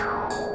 Pew.